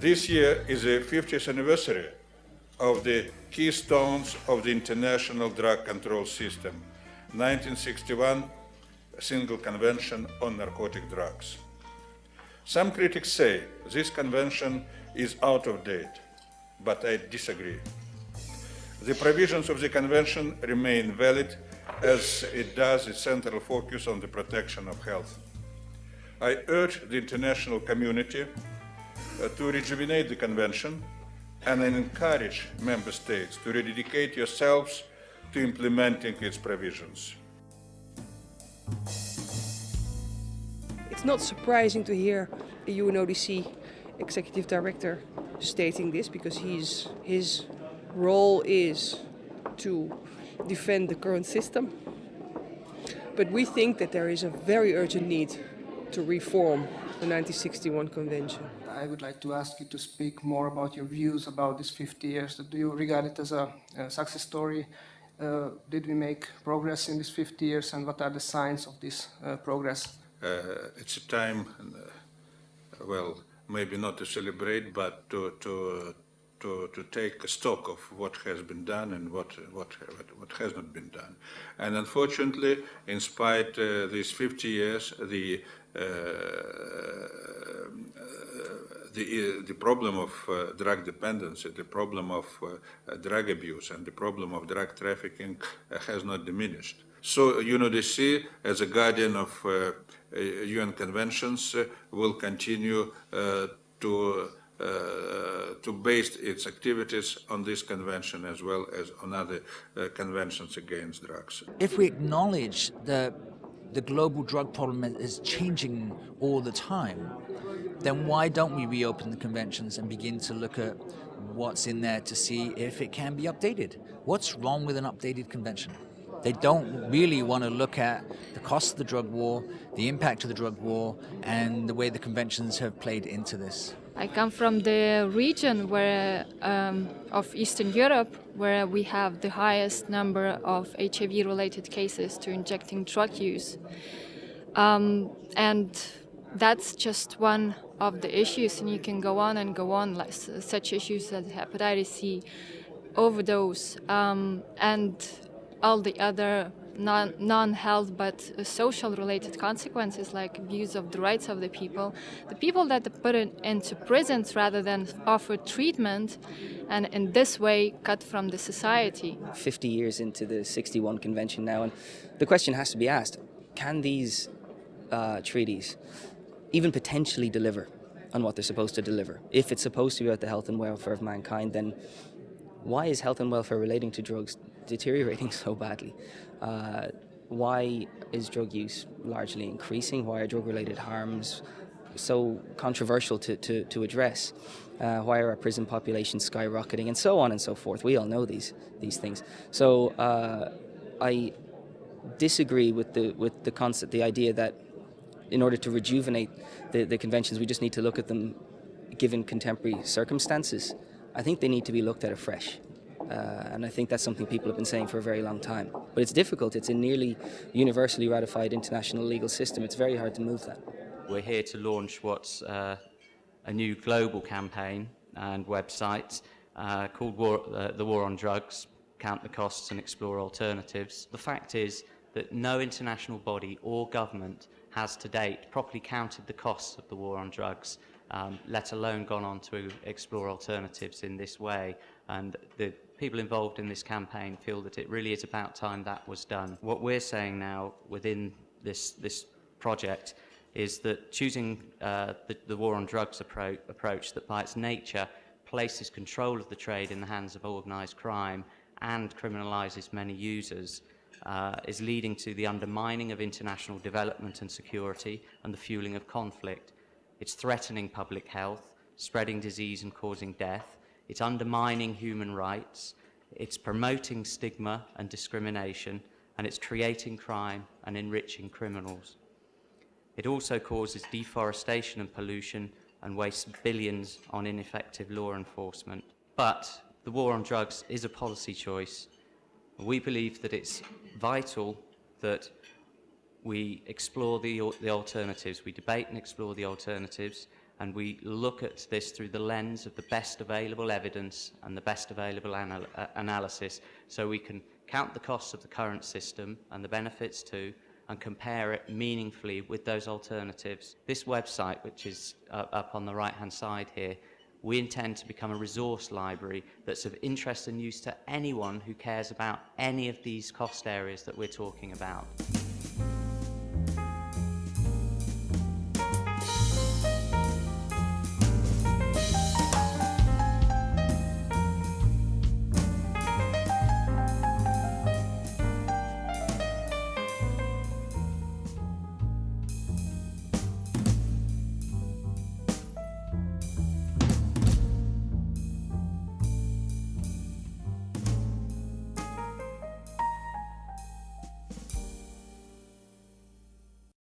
This year is the 50th anniversary of the keystones of the international drug control system, 1961 Single Convention on Narcotic Drugs. Some critics say this convention is out of date, but I disagree. The provisions of the convention remain valid as it does its central focus on the protection of health. I urge the international community Uh, to rejuvenate the convention and encourage member states to rededicate yourselves to implementing its provisions. It's not surprising to hear the UNODC executive director stating this because he's, his role is to defend the current system. But we think that there is a very urgent need to reform the 1961 convention. I would like to ask you to speak more about your views about these 50 years. Do you regard it as a, a success story? Uh, did we make progress in these 50 years and what are the signs of this uh, progress? Uh, it's a time, uh, well, maybe not to celebrate, but to, to, to, to take stock of what has been done and what, what, what has not been done. And unfortunately, in spite uh, these 50 years, the the, uh, the problem of uh, drug dependency, the problem of uh, drug abuse, and the problem of drug trafficking has not diminished. So UNODC, as a guardian of UN conventions, will continue to uh, to base its activities on this convention as well as on other uh, conventions against drugs. If we acknowledge that the global drug problem is changing all the time, then why don't we reopen the conventions and begin to look at what's in there to see if it can be updated? What's wrong with an updated convention? They don't really want to look at the cost of the drug war, the impact of the drug war, and the way the conventions have played into this. I come from the region where um, of Eastern Europe, where we have the highest number of HIV-related cases to injecting drug use, um, and that's just one of the issues, and you can go on and go on, like such issues as hepatitis C, overdose, um, and all the other non-health but social related consequences like abuse of the rights of the people. The people that are put in, into prisons rather than offer treatment and in this way cut from the society. 50 years into the 61 convention now and the question has to be asked, can these uh, treaties even potentially deliver on what they're supposed to deliver? If it's supposed to be about the health and welfare of mankind then why is health and welfare relating to drugs deteriorating so badly? Uh, why is drug use largely increasing? Why are drug-related harms so controversial to, to, to address? Uh, why are our prison populations skyrocketing and so on and so forth? We all know these these things. So uh, I disagree with the with the concept, the idea that in order to rejuvenate the, the conventions, we just need to look at them given contemporary circumstances. I think they need to be looked at afresh. Uh, and I think that's something people have been saying for a very long time. But it's difficult. It's a nearly universally ratified international legal system. It's very hard to move that. We're here to launch what's uh, a new global campaign and website uh, called War, uh, The War on Drugs, Count the Costs and Explore Alternatives. The fact is that no international body or government has to date properly counted the costs of the war on drugs, um, let alone gone on to explore alternatives in this way. And the people involved in this campaign feel that it really is about time that was done. What we're saying now within this, this project is that choosing uh, the, the war on drugs appro approach that by its nature places control of the trade in the hands of organised crime and criminalises many users uh, is leading to the undermining of international development and security and the fueling of conflict. It's threatening public health, spreading disease and causing death, it's undermining human rights, it's promoting stigma and discrimination, and it's creating crime and enriching criminals. It also causes deforestation and pollution and wastes billions on ineffective law enforcement. But the war on drugs is a policy choice. We believe that it's vital that we explore the, the alternatives, we debate and explore the alternatives, and we look at this through the lens of the best available evidence and the best available anal uh, analysis so we can count the costs of the current system and the benefits too and compare it meaningfully with those alternatives. This website, which is uh, up on the right-hand side here, we intend to become a resource library that's of interest and use to anyone who cares about any of these cost areas that we're talking about.